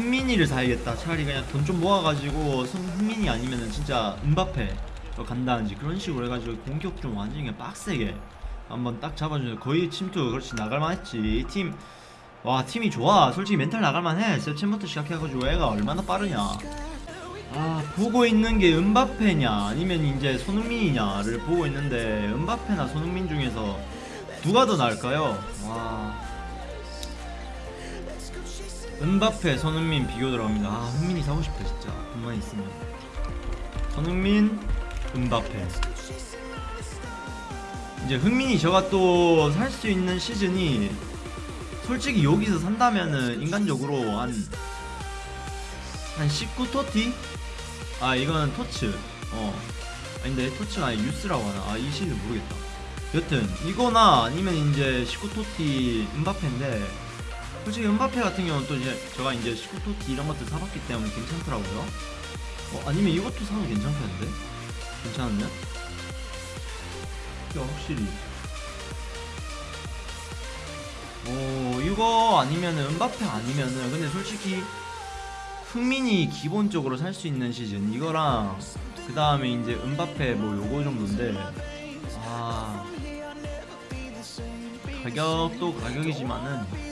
흥민이를 사야겠다. 차라리 그냥 돈 좀 모아가지고 승- 흥민이 아니면은 진짜 은바페 간다든지 그런 식으로 해가지고 공격 좀 완전히 빡세게 한번 딱 잡아주는 거의 침투 그렇지 나갈만 했지 이 팀. 와 팀이 좋아 솔직히 멘탈 나갈만 해 세챔부터 시작해가지고 애가 얼마나 빠르냐 아 보고 있는 게 은바페냐 아니면 이제 손흥민이냐를 보고 있는데 은바페나 손흥민 중에서 누가 더 나을까요? 와 은바페 손흥민 비교 들어갑니다. 아 흥민이 사고 싶다 진짜. 돈만 있으면. 손흥민 은바페. 이제 흥민이 저가 또 살 수 있는 시즌이 솔직히 여기서 산다면은 인간적으로 한 한 19토티? 아 이거는 토츠. 어. 아닌데 토츠가 아니 유스라고 하나? 아 이 시즌 모르겠다. 여튼 이거나 아니면 이제 19토티 은바페인데 솔직히 은바페 같은 경우는 또 이제 제가 이제 19토티 이런 것들 사봤기 때문에 괜찮더라고요 어 아니면 이것도 사도 괜찮겠는데? 괜찮았냐? 야 확실히 오 이거 아니면은 은바페 아니면은 근데 솔직히 흥민이 기본적으로 살 수 있는 시즌 이거랑 그 다음에 이제 은바페 뭐 요거 정도인데 아 가격도 가격이지만은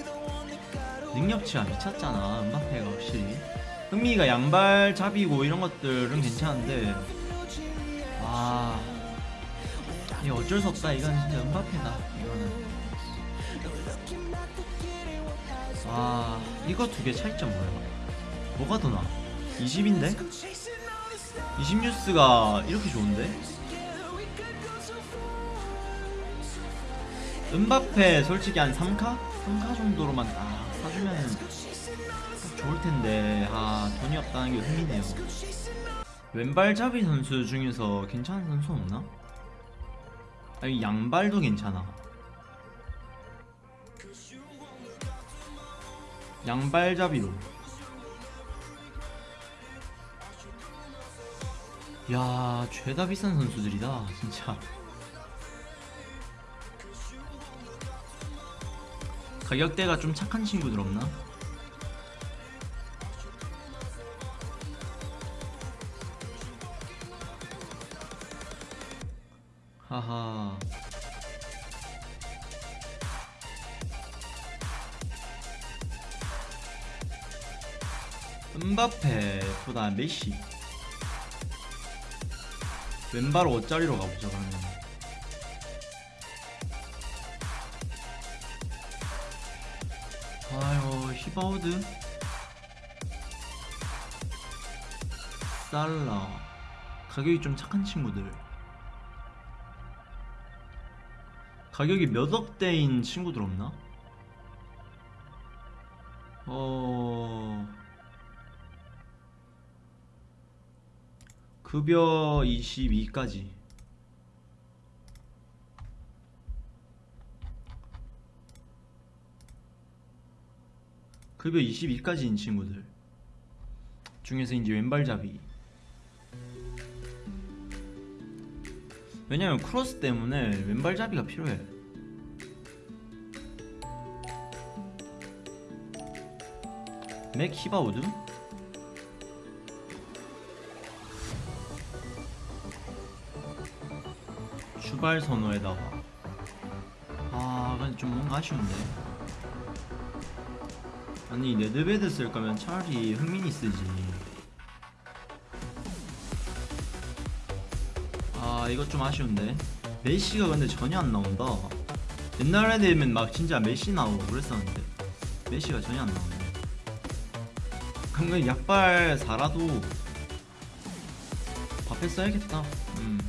능력치가 미쳤잖아 은바페가 확실히 흥민이가 양발 잡이고 이런 것들은 괜찮은데 아 이게 어쩔 수 없다 이건 진짜 은바페다 이거는 와 이거 두 개 차이점 뭐야 뭐가 더 나아 20인데? 20 뉴스가 이렇게 좋은데? 은바페 솔직히 한 3카? 3카 정도로만 딱 사주면은 딱 좋을 텐데. 아 돈이 없다는 게 흥미네요. 왼발잡이 선수 중에서 괜찮은 선수 없나? 아니 양발도 괜찮아. 양발잡이로. 야 죄다 비싼 선수들이다 진짜 가격대가 좀 착한 친구들 없나? 하하. 은바페 보다 메시. 왼발 5짜리로 가보자 그러면 히바우드 살라 가격이 좀 착한 친구들. 가격이 몇 억대인 친구들 없나? 어... 급여 22까지 급여 22까지인 친구들. 중에서 이제 왼발잡이. 왜냐면 크로스 때문에 왼발잡이가 필요해. 맥 히바우두? 출발 선호에다가 아 근데 좀 뭔가 아쉬운데 아니 네드베드 쓸 거면 차라리 흥민이 쓰지. 아 이거 좀 아쉬운데. 메시가 근데 전혀 안 나온다. 옛날에 되면 막 진짜 메시 나오고 그랬었는데. 메시가 전혀 안 나오네. 그럼 약발 사라도 밥에 써야겠다. 음.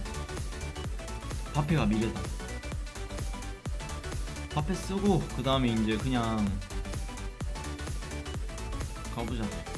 밥회가 미래다. 밥회 쓰고 그 다음에 이제 그냥 가보자